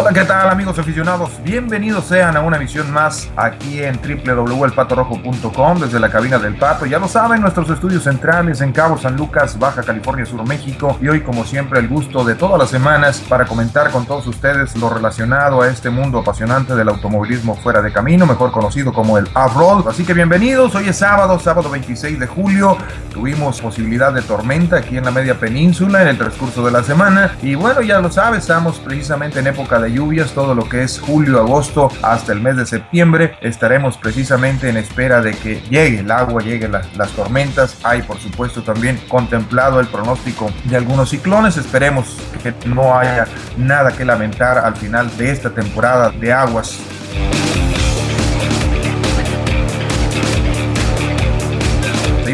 Hola, ¿qué tal amigos aficionados? Bienvenidos sean a una emisión más aquí en www.elpatorojo.com desde la cabina del Pato. Ya lo saben, nuestros estudios centrales en Cabo San Lucas, Baja California Sur, México. Y hoy, como siempre, el gusto de todas las semanas para comentar con todos ustedes lo relacionado a este mundo apasionante del automovilismo fuera de camino, mejor conocido como el off-road. Así que bienvenidos, hoy es sábado, sábado 26 de julio. Tuvimos posibilidad de tormenta aquí en la media península en el transcurso de la semana. Y bueno, ya lo sabes, estamos precisamente en época de lluvias, todo lo que es julio, agosto hasta el mes de septiembre. Estaremos precisamente en espera de que llegue el agua, lleguen las, las tormentas. Hay por supuesto también contemplado el pronóstico de algunos ciclones. Esperemos que no haya nada que lamentar al final de esta temporada de aguas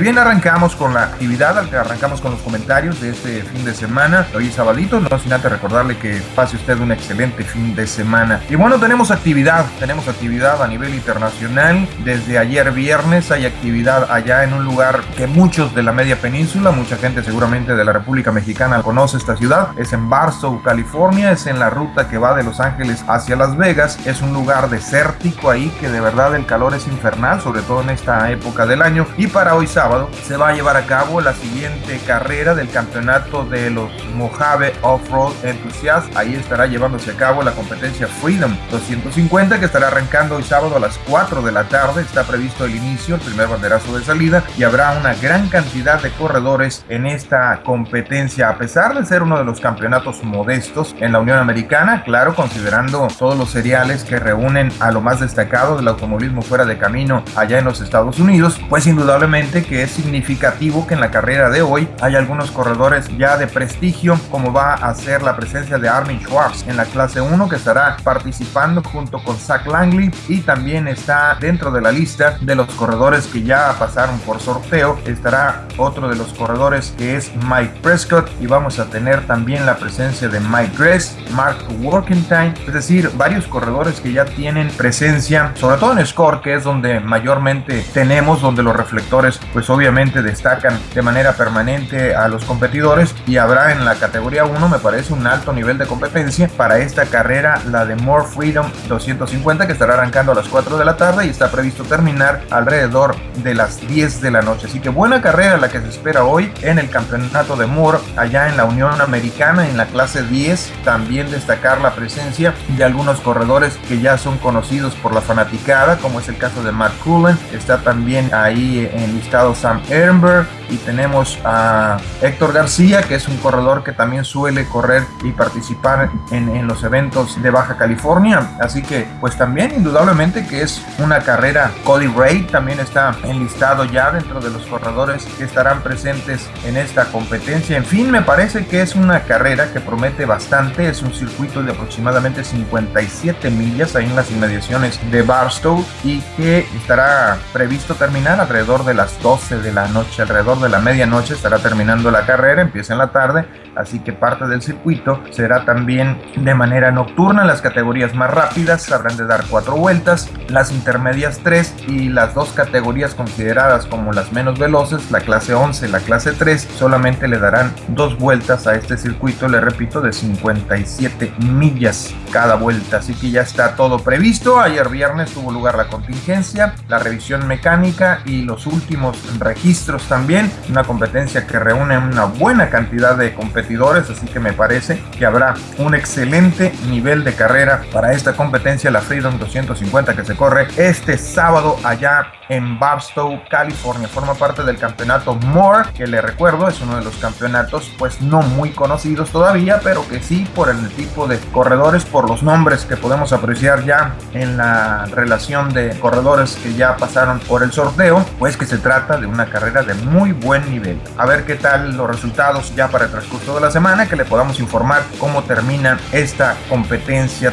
bien, arrancamos con la actividad, arrancamos con los comentarios de este fin de semana. Hoy es sabadito, no sin antes recordarle que pase usted un excelente fin de semana. Y bueno, tenemos actividad, tenemos actividad a nivel internacional. Desde ayer viernes hay actividad allá en un lugar que muchos de la media península, mucha gente seguramente de la República Mexicana conoce esta ciudad. Es en Barstow, California, es en la ruta que va de Los Ángeles hacia Las Vegas. Es un lugar desértico ahí que de verdad el calor es infernal, sobre todo en esta época del año. Y para hoy sábado se va a llevar a cabo la siguiente carrera del campeonato de los Mojave Off-Road Enthusiasts. Ahí estará llevándose a cabo la competencia Freedom 250 que estará arrancando hoy sábado a las 4 de la tarde. Está previsto el inicio, el primer banderazo de salida y habrá una gran cantidad de corredores en esta competencia. A pesar de ser uno de los campeonatos modestos en la Unión Americana, claro, considerando todos los seriales que reúnen a lo más destacado del automovilismo fuera de camino allá en los Estados Unidos, pues indudablemente que es significativo que en la carrera de hoy hay algunos corredores ya de prestigio, como va a ser la presencia de Armin Schwartz en la clase 1, que estará participando junto con Zach Langley y también está dentro de la lista de los corredores que ya pasaron por sorteo. Estará otro de los corredores que es Mike Prescott y vamos a tener también la presencia de Mike Gress, Mark Workentine, es decir, varios corredores que ya tienen presencia, sobre todo en Score, que es donde mayormente tenemos, donde los reflectores pues pues obviamente destacan de manera permanente a los competidores y habrá en la categoría 1 me parece un alto nivel de competencia para esta carrera, la de More Freedom 250 que estará arrancando a las 4 de la tarde y está previsto terminar alrededor de las 10 de la noche. Así que buena carrera la que se espera hoy en el campeonato de Moore allá en la Unión Americana en la clase 10. También destacar la presencia de algunos corredores que ya son conocidos por la fanaticada como es el caso de Matt Cullen. Está también ahí enlistado Sam Ehrenberg y tenemos a Héctor García, que es un corredor que también suele correr y participar en, los eventos de Baja California. Así que, pues también indudablemente que es una carrera. Cody Ray también está enlistado ya dentro de los corredores que estarán presentes en esta competencia. En fin, me parece que es una carrera que promete bastante. Es un circuito de aproximadamente 57 millas ahí en las inmediaciones de Barstow y que estará previsto terminar alrededor de las 12 de la noche, alrededor de la medianoche estará terminando la carrera, empieza en la tarde, así que parte del circuito será también de manera nocturna. Las categorías más rápidas habrán de dar cuatro vueltas, las intermedias tres y las dos categorías consideradas como las menos veloces, la clase 11 y la clase 3, solamente le darán dos vueltas a este circuito, le repito, de 57 millas cada vuelta. Así que ya está todo previsto. Ayer viernes tuvo lugar la contingencia, la revisión mecánica y los últimos registros también una competencia que reúne una buena cantidad de competidores, así que me parece que habrá un excelente nivel de carrera para esta competencia, la Freedom 250 que se corre este sábado allá en Barstow, California. Forma parte del campeonato More, que le recuerdo es uno de los campeonatos pues no muy conocidos todavía, pero que sí por el tipo de corredores, por los nombres que podemos apreciar ya en la relación de corredores que ya pasaron por el sorteo, pues que se trata de una carrera de muy buen nivel. A ver qué tal los resultados ya para el transcurso de la semana, que le podamos informar cómo termina esta competencia.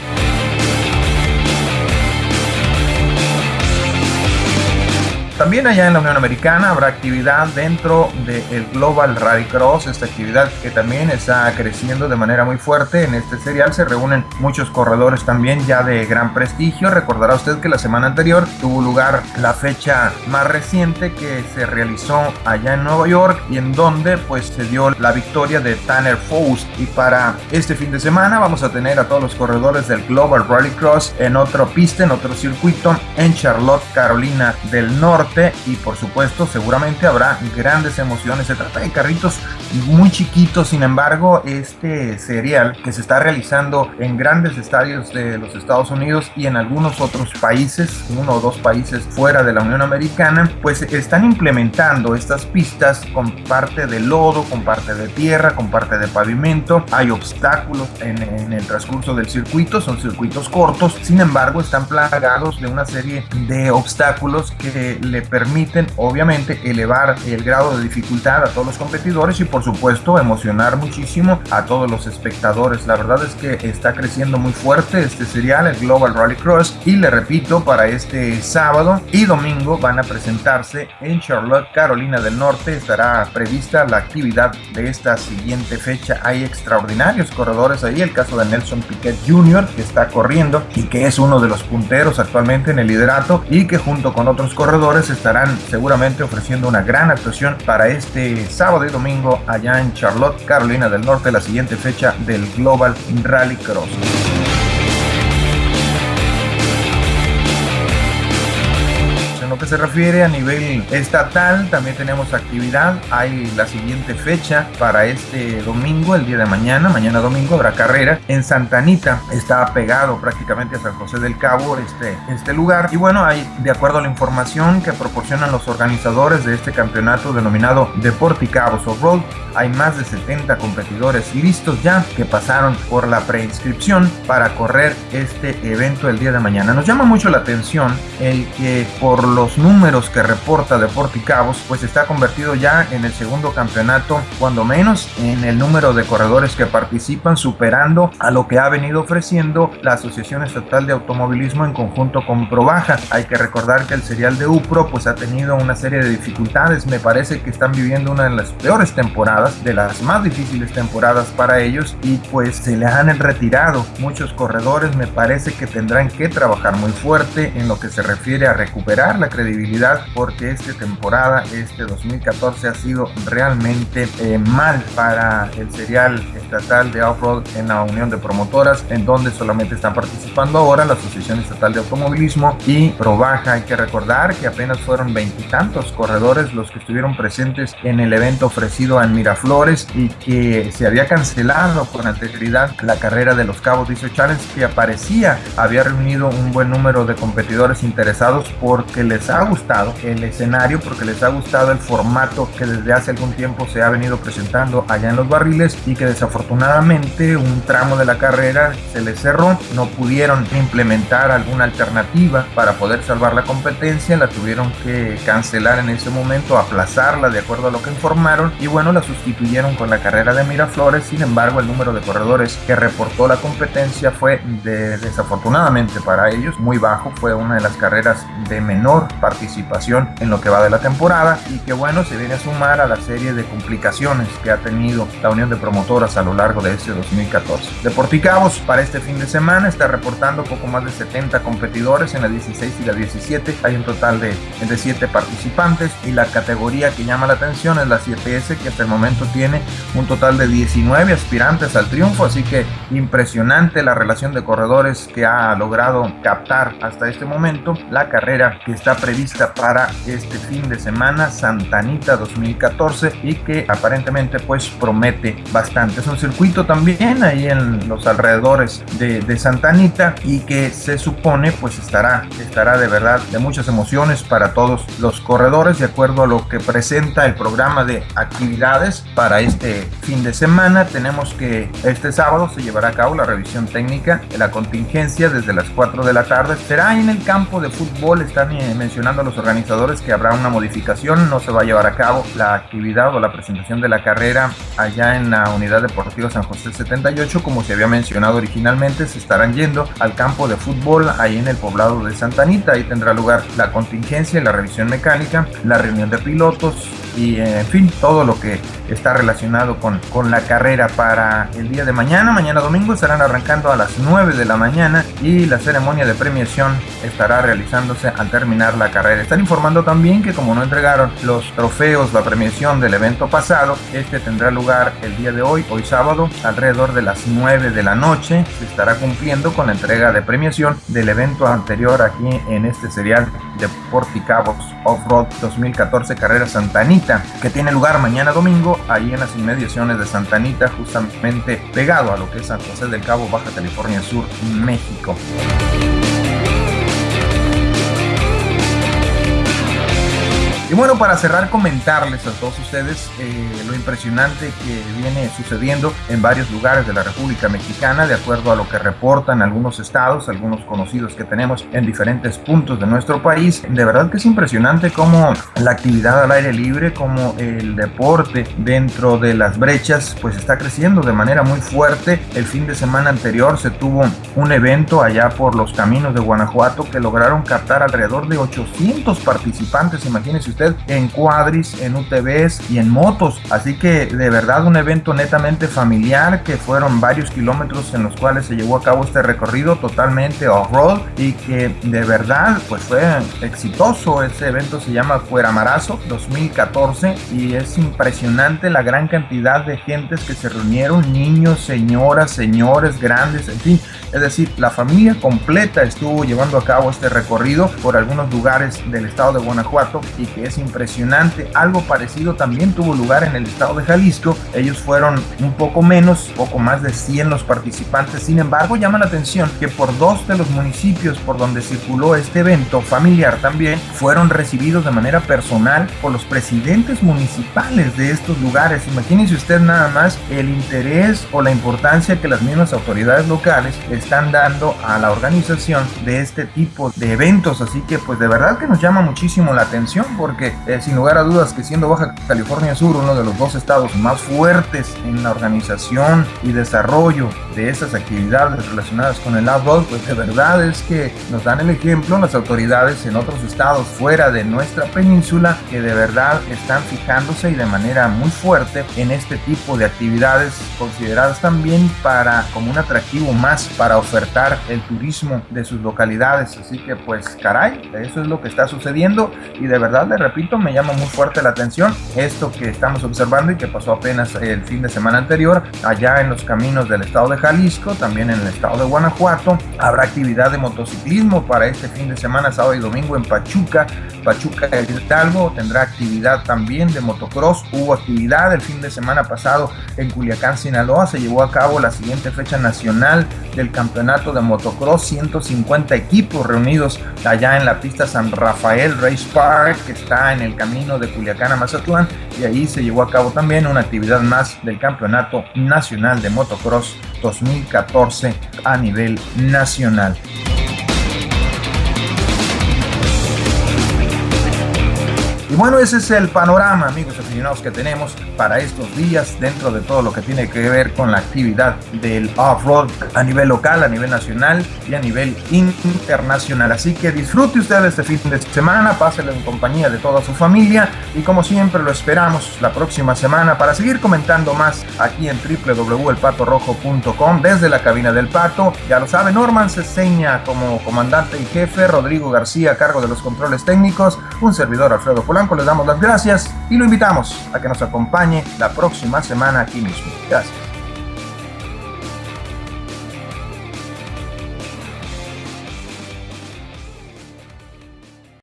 También allá en la Unión Americana habrá actividad dentro del Global Rally Cross, esta actividad que también está creciendo de manera muy fuerte. En este serial se reúnen muchos corredores también ya de gran prestigio. Recordará usted que la semana anterior tuvo lugar la fecha más reciente que se realizó allá en Nueva York y en donde pues se dio la victoria de Tanner Faust. Y para este fin de semana vamos a tener a todos los corredores del Global Rally Cross en otra pista, en otro circuito en Charlotte, Carolina del Norte y por supuesto seguramente habrá grandes emociones. Se trata de carritos muy chiquitos, sin embargo este serial que se está realizando en grandes estadios de los Estados Unidos y en algunos otros países, uno o dos países fuera de la Unión Americana, pues están implementando estas pistas con parte de lodo, con parte de tierra, con parte de pavimento. Hay obstáculos en, en el transcurso del circuito, son circuitos cortos, sin embargo están plagados de una serie de obstáculos que le permiten obviamente elevar el grado de dificultad a todos los competidores y por supuesto emocionar muchísimo a todos los espectadores. La verdad es que está creciendo muy fuerte este serial, el Global Rally Cross y le repito, para este sábado y domingo van a presentarse en Charlotte, Carolina del Norte. Estará prevista la actividad de esta siguiente fecha. Hay extraordinarios corredores ahí, el caso de Nelson Piquet Jr. que está corriendo y que es uno de los punteros actualmente en el liderato y que junto con otros corredores estarán seguramente ofreciendo una gran actuación para este sábado y domingo allá en Charlotte, Carolina del Norte, la siguiente fecha del Global Rally Cross. Se refiere a nivel estatal, también tenemos actividad. Hay la siguiente fecha para este domingo, el día de mañana. Mañana domingo habrá carrera en Santa Anita. Está pegado prácticamente a San José del Cabo este, este lugar. Y bueno, hay, de acuerdo a la información que proporcionan los organizadores de este campeonato denominado Deporticabos Off-Road, hay más de 70 competidores listos ya que pasaron por la preinscripción para correr este evento el día de mañana. Nos llama mucho la atención el que por lo los números que reporta Deporticabos, pues está convertido ya en el segundo campeonato, cuando menos en el número de corredores que participan, superando a lo que ha venido ofreciendo la Asociación Estatal de Automovilismo en conjunto con Probaja. Hay que recordar que el serial de UPRO pues ha tenido una serie de dificultades, me parece que están viviendo una de las peores temporadas, de las más difíciles temporadas para ellos y pues se le han retirado muchos corredores, me parece que tendrán que trabajar muy fuerte en lo que se refiere a recuperar la credibilidad porque esta temporada, este 2014 ha sido realmente eh, mal para el serial estatal de off-road en la Unión de Promotoras, en donde solamente están participando ahora la Asociación Estatal de Automovilismo y Probaja. Hay que recordar que apenas fueron veintitantos corredores los que estuvieron presentes en el evento ofrecido en Miraflores y que se había cancelado con anterioridad la carrera de los Cabos Dice Challenge que aparecía había reunido un buen número de competidores interesados porque les ha gustado el escenario, porque les ha gustado el formato que desde hace algún tiempo se ha venido presentando allá en los barriles y que desafortunadamente un tramo de la carrera se les cerró, no pudieron implementar alguna alternativa para poder salvar la competencia, la tuvieron que cancelar en ese momento, aplazarla de acuerdo a lo que informaron y bueno, la sustituyeron con la carrera de Miraflores, sin embargo el número de corredores que reportó la competencia fue de, desafortunadamente para ellos muy bajo, fue una de las carreras de menor participación en lo que va de la temporada y que bueno, se viene a sumar a la serie de complicaciones que ha tenido la Unión de Promotoras a lo largo de este 2014. Deporticabos para este fin de semana está reportando poco más de 70 competidores en la 16 y la 17. Hay un total de, de 7 participantes y la categoría que llama la atención es la 7S que hasta el momento tiene un total de 19 aspirantes al triunfo, así que impresionante la relación de corredores que ha logrado captar hasta este momento. La carrera que está prevista para este fin de semana, Santanita 2014, y que aparentemente pues promete bastante. Es un circuito también ahí en los alrededores de, de Santanita y que se supone pues estará, estará de verdad de muchas emociones para todos los corredores de acuerdo a lo que presenta el programa de actividades para este fin de semana. Tenemos que este sábado se llevará a cabo la revisión técnica de la contingencia desde las 4 de la tarde. Será en el campo de fútbol, están mencionando a los organizadores que habrá una modificación, no se va a llevar a cabo la actividad o la presentación de la carrera allá en la Unidad Deportiva San José 78, como se había mencionado originalmente, se estarán yendo al campo de fútbol ahí en el poblado de Santa Anita, ahí tendrá lugar la contingencia y la revisión mecánica, la reunión de pilotos, y en fin, todo lo que está relacionado con, con la carrera para el día de mañana. Mañana domingo estarán arrancando a las 9 de la mañana y la ceremonia de premiación estará realizándose al terminar la carrera. Están informando también que como no entregaron los trofeos, la premiación del evento pasado, este tendrá lugar el día de hoy, hoy sábado, alrededor de las 9 de la noche. Se estará cumpliendo con la entrega de premiación del evento anterior aquí en este serial de Porticabos Off-Road 2014 Carrera Santanita, que tiene lugar mañana domingo ahí en las inmediaciones de Santanita, justamente pegado a lo que es San José del Cabo, Baja California Sur, México. Y bueno, para cerrar, comentarles a todos ustedes eh, lo impresionante que viene sucediendo en varios lugares de la República Mexicana, de acuerdo a lo que reportan algunos estados, algunos conocidos que tenemos en diferentes puntos de nuestro país. De verdad que es impresionante cómo la actividad al aire libre, como el deporte dentro de las brechas, pues está creciendo de manera muy fuerte. El fin de semana anterior se tuvo un evento allá por los caminos de Guanajuato que lograron captar alrededor de 800 participantes. Imagínense usted en cuadris, en UTVs y en motos. Así que de verdad un evento netamente familiar que fueron varios kilómetros en los cuales se llevó a cabo este recorrido totalmente off-road y que de verdad pues fue exitoso. Ese evento se llama Fueramarazo 2014 y es impresionante la gran cantidad de gentes que se reunieron, niños, señoras, señores, grandes, en fin. Es decir, la familia completa estuvo llevando a cabo este recorrido por algunos lugares del estado de Guanajuato y que es impresionante. Algo parecido también tuvo lugar en el estado de Jalisco. Ellos fueron un poco menos, poco más de 100 los participantes. Sin embargo, llama la atención que por dos de los municipios por donde circuló este evento familiar también fueron recibidos de manera personal por los presidentes municipales de estos lugares. Imagínense usted nada más el interés o la importancia que las mismas autoridades locales están dando a la organización de este tipo de eventos. Así que pues de verdad que nos llama muchísimo la atención porque eh, sin lugar a dudas que siendo Baja California Sur uno de los dos estados más fuertes en la organización y desarrollo de estas actividades relacionadas con el outdoor, pues de verdad es que nos dan el ejemplo las autoridades en otros estados fuera de nuestra península que de verdad están fijándose y de manera muy fuerte en este tipo de actividades consideradas también para como un atractivo más para ofertar el turismo de sus localidades. Así que pues caray, eso es lo que está sucediendo y de verdad de repito, me llama muy fuerte la atención esto que estamos observando y que pasó apenas el fin de semana anterior allá en los caminos del estado de Jalisco, también en el estado de Guanajuato. Habrá actividad de motociclismo para este fin de semana, sábado y domingo en Pachuca. Pachuca Hidalgo tendrá actividad también de motocross. Hubo actividad el fin de semana pasado en Culiacán, Sinaloa. Se llevó a cabo la siguiente fecha nacional del campeonato de motocross. 150 equipos reunidos allá en la pista San Rafael Race Park, que está en el camino de Culiacán a Mazatlán y ahí se llevó a cabo también una actividad más del Campeonato Nacional de Motocross 2014 a nivel nacional. Y bueno, ese es el panorama, amigos aficionados, que tenemos para estos días dentro de todo lo que tiene que ver con la actividad del off-road a nivel local, a nivel nacional y a nivel internacional. Así que disfrute usted este fin de semana, páselo en compañía de toda su familia y como siempre lo esperamos la próxima semana para seguir comentando más aquí en www.elpatorrojo.com desde la cabina del Pato. Ya lo sabe, Norman se seña como comandante y jefe, Rodrigo García a cargo de los controles técnicos, un servidor Alfredo Polanco les damos las gracias y lo invitamos a que nos acompañe la próxima semana aquí mismo. Gracias.